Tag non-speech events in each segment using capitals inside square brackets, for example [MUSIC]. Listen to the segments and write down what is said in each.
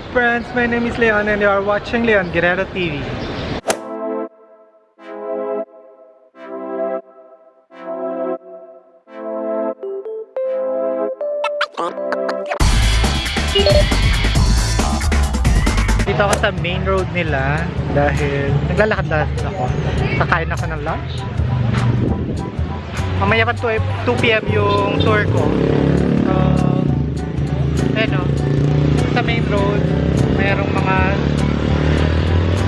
Up friends? My name is Leon and you are watching Leon Guerrero TV. Dito ako sa main road nila dahil naglalakad-lakad ako. Kakain ako ng lunch. Mamaya pa 2 2pm yung tour ko. So, ayun o. Sa mayroong mga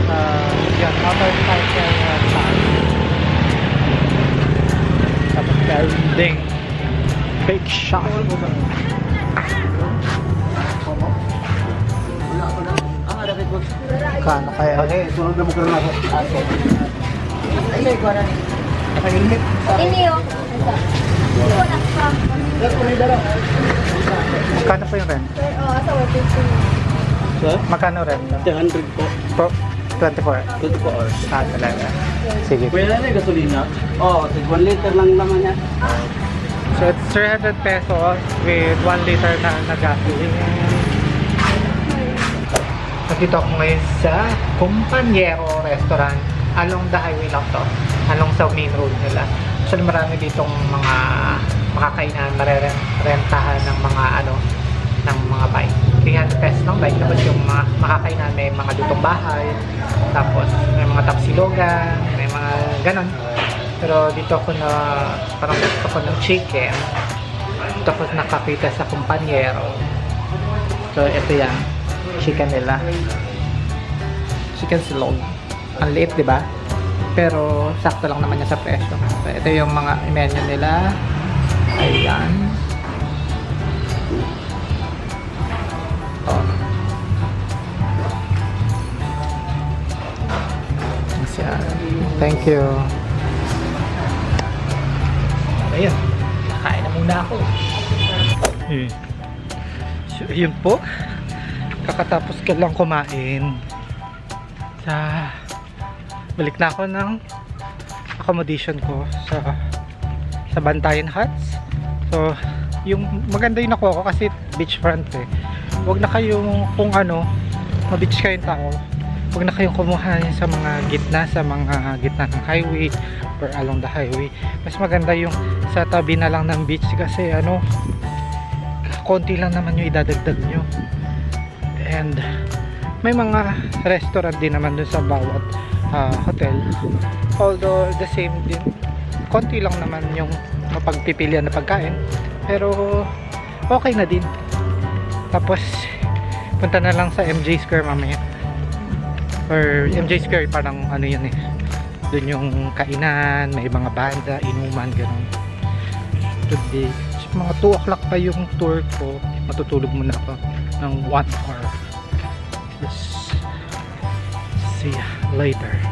uh, yan, motorcycle uh, path. Tapos building. Big shop. Kano kaya? Okay, sunod na mo ka na ako. Ini yo. Ito na pa. Magkano po yung rent? Oh, asa wa dito. Sir? Magkano rent? 100 po. Po, 24. 24 hours. Ah, talaga. Sige. Kuya na yung gasolina? Oo, oh, 1 liter lang naman yan. So it's 300 pesos with 1 liter na na gasoline. Nandito ako ngayon sa Companyero Restaurant. Along the highway lang to. Along sa main road nila. Actually marami ditong mga makakainan, marerentahan ng mga ano, ng mga bike. 300 pesos lang bike. Tapos yung mga makakainan may mga lutong bahay. Tapos may mga tapsilogan, may mga ganon. Pero dito ako na parang gusto ko ng chicken. Dito ako nakakita sa kumpanyero. So ito yan. Chicken nila. Chicken silog. Ang liit, di? Pero sakto lang naman yan sa presyo. So, ito yung mga menu nila. Ayan. Thank you. Ayun. Kain na muna ako. Eh. So, yun po. Kakatapos ko lang kumain. Sa balik na ako ng accommodation ko sa sa Bantayan Huts. So, yung maganda yung nakuha ko kasi beachfront eh. Huwag na kayong kung ano, ma-beach kayong tao. Huwag na kayong kumuha sa mga gitna, sa mga gitna ng highway or along the highway. Mas maganda yung sa tabi na lang ng beach kasi ano, konti lang naman yung idadagdag nyo. And may mga restaurant din naman dun sa bawat ah, hotel. Although the same din, konti lang naman yung mapagpipilian na pagkain. Pero okay na din. Tapos punta na lang sa MJ Square mamaya. Or MJ Square parang ano yun eh. Doon yung kainan, may mga banda, inuman, ganun. Today, mga 2 o'clock pa yung tour ko. Matutulog muna ako ng 1 hour. Yes. See later.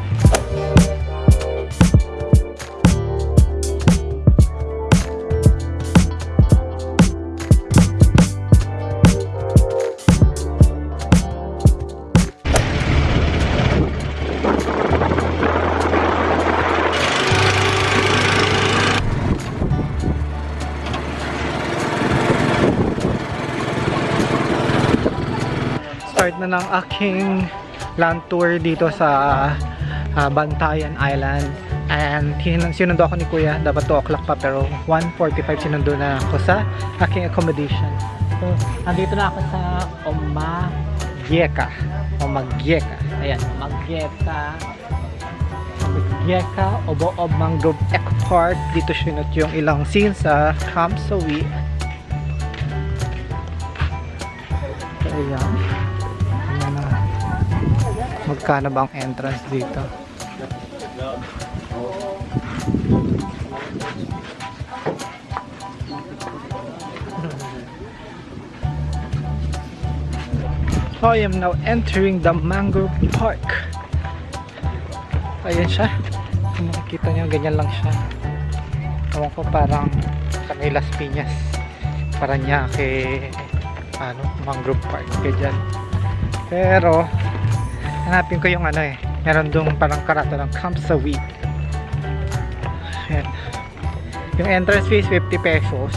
Ng aking land tour dito sa ah, Bantayan Island. And sinundo ako ni kuya dapat 2 o'clock pa pero 1.45 sinundo na ako sa aking accommodation. So andito na ako sa Omagyeka Omagyeka ayan Omagyeka Omagyeka Obo-Ob Mangrove Eco Park. Dito sinot yung ilang scenes sa Camp Sawi so ayan. Magkano ba ang entrance dito? I am now entering the Mangrove Park. Ayan siya. Kung makikita nyo, ganyan lang siya. Ewan ko parang may Las Piñas. Paranaque, ano, Mangrove Park. Ganyan. Pero, hanapin ko yung ano eh. Meron dong parang karato ng Camp Sawi. Ayan. Yung entrance fee is 50 pesos.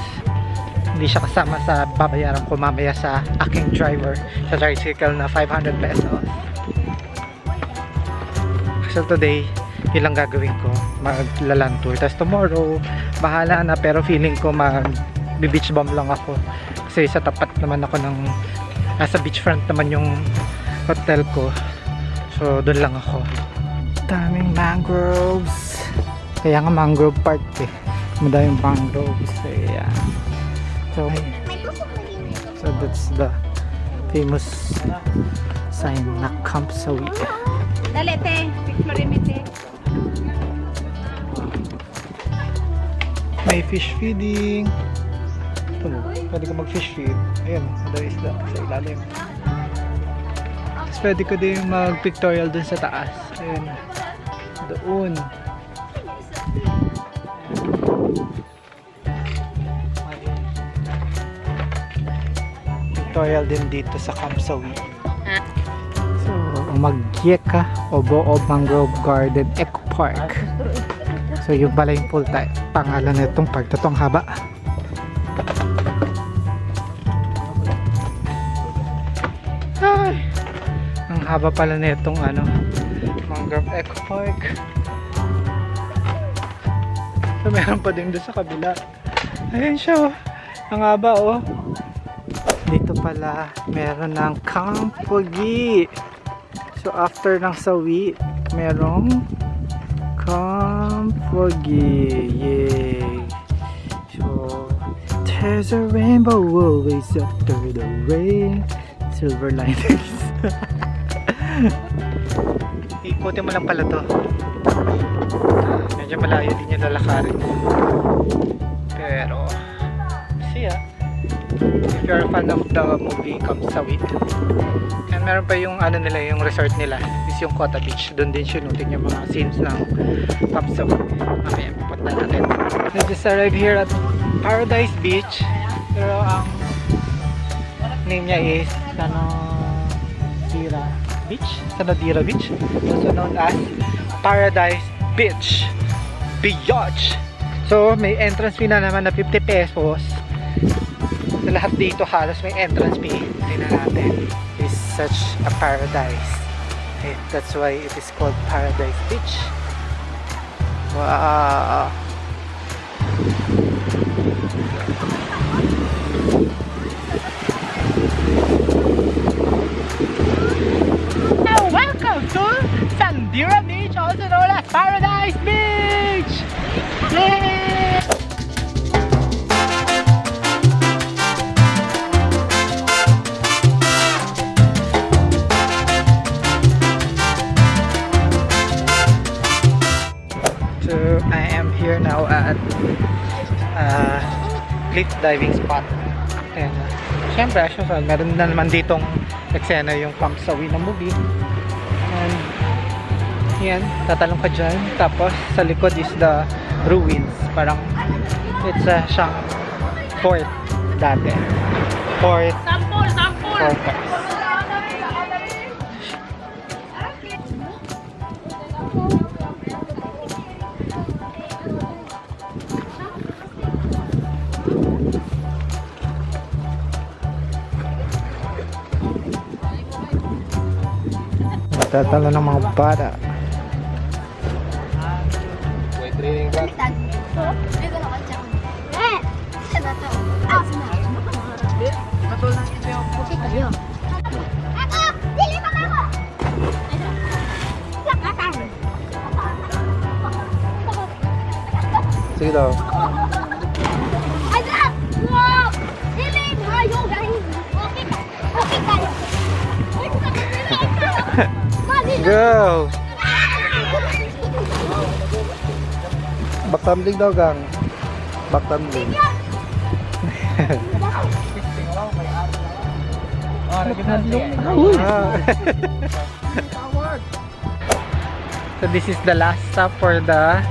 Hindi siya kasama sa babayaran ko mamaya sa aking driver sa tricycle na 500 pesos. So today, yun lang gagawin ko. Maglalan tour. Tapos tomorrow, bahala na. Pero feeling ko mag beach bomb lang ako. Kasi sa tapat naman ako ng nasa beachfront naman yung hotel ko. So doon lang ako. Daming mangroves. Kaya nga mangrove park eh. Madaming mangroves. Ayan. So, so that's the famous sign na Camp Sawi. Dali, te. Picture rin, te. May fish feeding. Ito, pwede ka mag-fish feed. Ayan, madami isda sa ilalim. Pwede ko din mag-pictorial dun sa taas. Ayan. Doon. Pictorial din dito sa Camp Sawi. So, Magyeka Obo Mangrove Garden Eco Park. So yung pala yung full time pangalan nitong park na tong haba. Haba pala nitong ano, Mangrove Eco Park. So meron pa din doon sa kabila. Ayun siya oh. Ang haba oh. Dito pala meron ng Camp Pugi. So after ng sawi, merong Camp Pugi. Yay! So there's a rainbow always after the rain. Silver linings. [LAUGHS] Ikutin mo lang pala to. Medyo malayo din yung lalakarin. Pero, see ya. If you're a fan of the movie Come Sawit. And meron pa yung ano nila, yung resort nila. Is yung Kota Beach. Doon din sinutin yung mga scenes ng Come Sawit. Mamaya, pupunta natin. We just arrived here at Paradise Beach. Pero ang name niya is Sanadira Beach. Sanadira Beach. Also known as Paradise Beach. Biatch. So, may entrance fee na naman na 50 pesos. Sa lahat dito halos may entrance fee. Tingnan natin. It's such a paradise. Eh, that's why it is called Paradise Beach. Wow. And welcome to Sandira Beach, also known as Paradise Beach! Yay! So I am here now at uh, cliff diving spot. And uh, syempre, as usual, meron na naman ditong eksena yung pump sa na. And yan, tatalong ka dyan. Tapos sa likod is the ruins. Parang it's a siyang fort dati. Fort. Sampol, sampol! Fortress. Dili pa ako! Lakatan! Sige daw. Go! Backtumbling daw gang. Backtumbling. Ah. [LAUGHS] so this is the last stop for the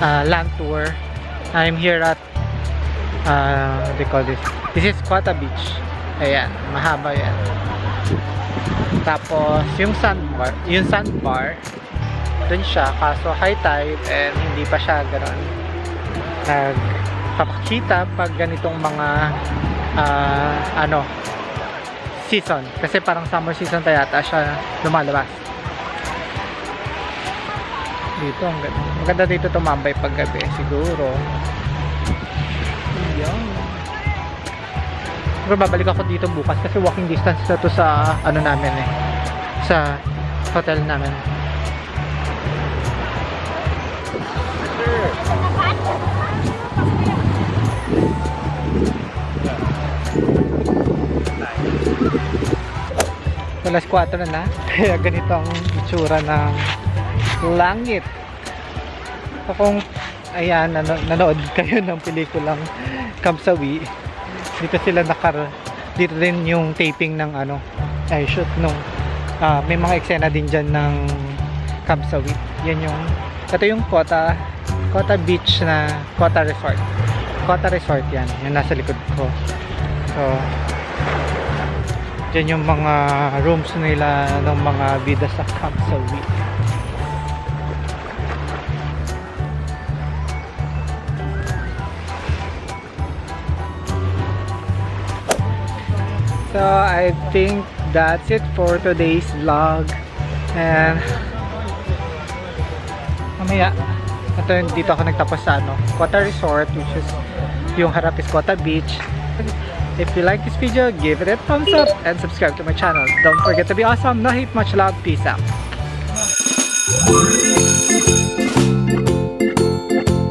uh, land tour. I'm here at uh, what do you call this? This is Quata Beach. Ayan, mahaba yan. Tapos yung sandbar, yung sandbar, dun siya kaso high tide and hindi pa siya gano'n nagpapakita pag ganitong mga ah, ano, season. Kasi parang summer season pa yata siya lumalabas. Dito, ang ganda. Maganda dito tumambay pag gabi, siguro. Pero babalik ako dito bukas kasi walking distance na to sa ano namin eh. Sa hotel namin. Alas 4 na na. Kaya ganito ang itsura ng langit. So kung ayan, nano- nanood kayo ng pelikulang Kamsawi, dito sila nakar dito din yung taping ng ano ay shoot nung ah, may mga eksena din dyan ng Kamsawi. Yan yung ito yung Kota Kota Beach na Kota Resort. Kota Resort yan. Yung nasa likod ko. So, Diyan yung mga rooms nila ng mga bida sa Camp So, I think that's it for today's vlog. And, mamaya, ito yung dito ako nagtapos sa ano, Kota Resort, which is yung harap is Kota Beach. If you like this video, give it a thumbs up and subscribe to my channel. Don't forget to be awesome. No hate, much love. Peace out.